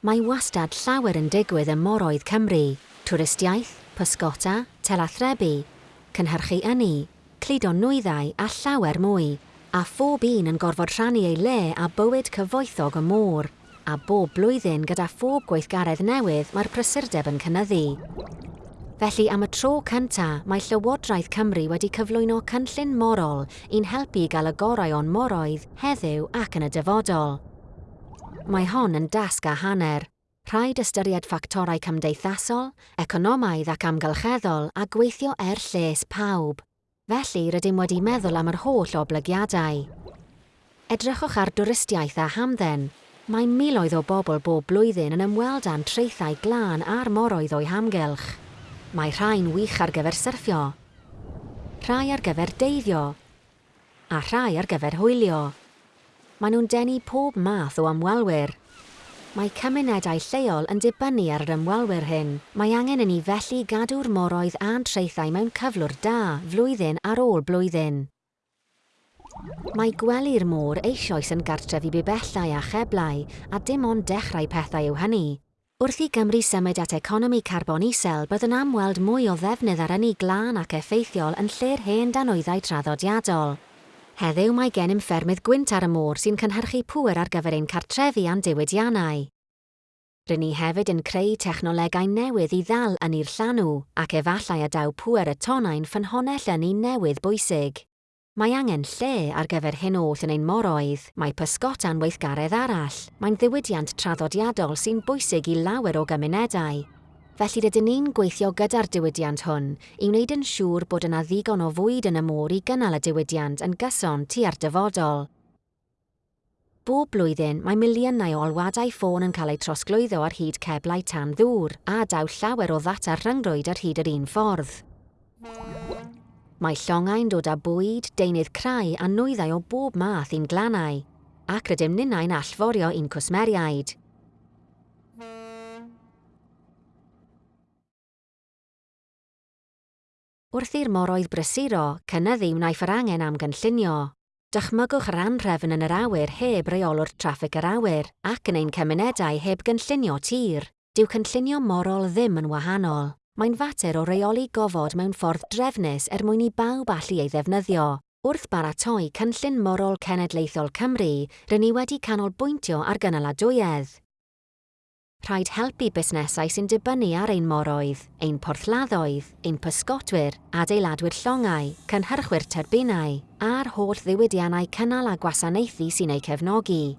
mae wastad llawer yn digwydd ym moroedd Cymru. Twristiaeth, pysgota, telathrebu, cynhyrchu yni, cludo nwyddau a llawer mwy. A phob un yn gorfod rhannu ei le a bywyd cyfoethog y môr. A bob blwyddyn gyda phob gweithgaredd newydd mae'r prysurdeb yn cynnyddu. Felly am y tro cyntaf, mae Llywodraeth Cymru wedi cyflwyno cynllun morol i'n helpu gael y gorau o'n moroedd heddiw ac yn y dyfodol mae hon yn dasg a hanner. Rhaid ystyried ffactorau cymdeithasol, economaidd ac amgylcheddol a gweithio er lles pawb. Felly rydym wedi meddwl am yr holl oblygiadau. Edrychwch ar dwristiaeth a hamdden. Mae miloedd o bobl bob blwyddyn yn ymweld â'n treithau glân a'r moroedd o'i hamgylch. Mae rhai'n wych ar gyfer syrffio, rhai ar gyfer deiddio, a rhai ar gyfer hwylio maen nhw'n denu pob math o ymwelwyr. Mae cymunedau lleol yn dibynnu ar yr ymwelwyr hyn. Mae angen i ni felly gadw'r moroedd a'n treithau mewn cyflwr da flwyddyn ar ôl blwyddyn. Mae gwely'r môr eisoes yn gartref i bibellau a cheblau a dim ond dechrau pethau yw hynny. Wrth i Gymru symud at economi carbon isel, bydd yn amweld mwy o ddefnydd ar ynni glân ac effeithiol yn lle'r hen danwyddau traddodiadol. Heddiw mae gen ffermydd gwynt ar y môr sy'n cynhyrchu pŵer ar gyfer ein cartrefi a'n diwydiannau. Rydyn ni hefyd yn creu technolegau newydd i ddal yn i'r llanw ac efallai adaw pŵer y tonau'n ffynhonell yn un newydd bwysig. Mae angen lle ar gyfer hyn oll yn ein moroedd, mae pysgota'n weithgaredd arall, mae'n ddiwydiant traddodiadol sy'n bwysig i lawer o gymunedau, felly rydyn ni'n gweithio gyda'r diwydiant hwn i wneud yn siŵr bod yna ddigon o fwyd yn y môr i gynnal y diwydiant yn gyson tua'r dyfodol. Bob blwyddyn mae miliynau o olwadau ffôn yn cael eu trosglwyddo ar hyd ceblau tan ddŵr a daw llawer o ddata rhyngrwyd ar hyd yr un ffordd. Mae llongau'n dod â bwyd, deunydd crai a nwyddau o bob math i'n glannau, ac rydym ninnau'n allforio i'n cwsmeriaid. Wrth i'r moroedd brysuro cynyddu wnaeth yr angen am gynllunio. Dychmygwch yr anrefn yn yr awyr heb reolwr traffig yr awyr ac yn ein cymunedau heb gynllunio tir. Dyw cynllunio morol ddim yn wahanol. Mae'n fater o reoli gofod mewn ffordd drefnus er mwyn i bawb allu ei ddefnyddio. Wrth baratoi cynllun morol cenedlaethol Cymru, rydyn ni wedi canolbwyntio ar gynaladwyedd. Rhaid helpu busnesau sy'n dibynnu ar ein moroedd, ein porthladdoedd, ein pysgotwyr, adeiladwyr llongau, cynhyrchwyr terbinau, a'r holl ddiwydiannau cynnal a gwasanaethu sy'n eu cefnogi.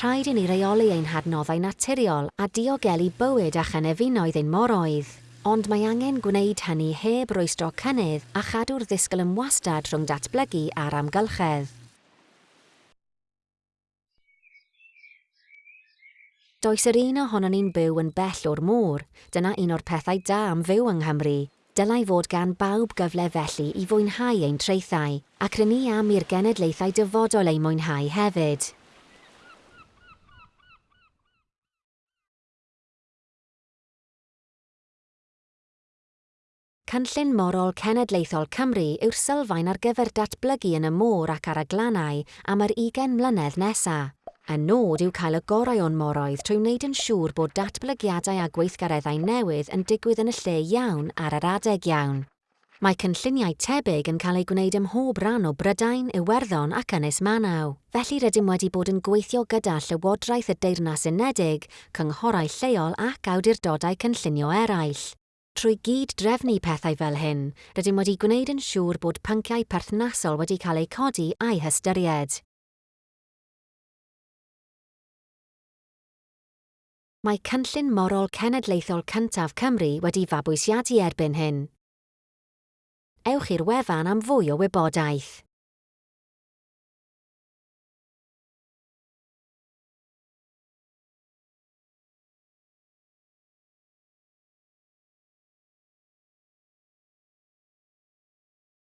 Rhaid i ni reoli ein hadnoddau naturiol a diogelu bywyd a chynefinoedd ein moroedd, ond mae angen gwneud hynny heb rwystro cynnydd a chadw'r ddisgyl ymwastad rhwng datblygu a'r amgylchedd. Does yr un ohono ni'n byw yn bell o'r môr, dyna un o'r pethau da am fyw yng Nghymru. Dylai fod gan bawb gyfle felly i fwynhau ein treithau, ac rydyn ni am i'r genedlaethau dyfodol ei mwynhau hefyd. Cynllun Morol Cenedlaethol Cymru yw'r sylfaen ar gyfer datblygu yn y môr ac ar y glannau am yr 20 mlynedd nesaf. Y nod yw cael y gorau o'n moroedd trwy wneud yn siŵr bod datblygiadau a gweithgareddau newydd yn digwydd yn y lle iawn ar yr adeg iawn. Mae cynlluniau tebyg yn cael eu gwneud ym mhob ran o Brydain, Iwerddon ac Ynys Manaw. Felly rydym wedi bod yn gweithio gyda Llywodraeth y Deyrnas Unedig, cynghorau lleol ac awdurdodau cynllunio eraill. Trwy gyd drefnu pethau fel hyn, rydym wedi gwneud yn siŵr bod pynciau perthnasol wedi cael eu codi a'i hystyried. mae cynllun morol cenedlaethol cyntaf Cymru wedi fabwysiadu erbyn hyn. Ewch i'r wefan am fwy o wybodaeth.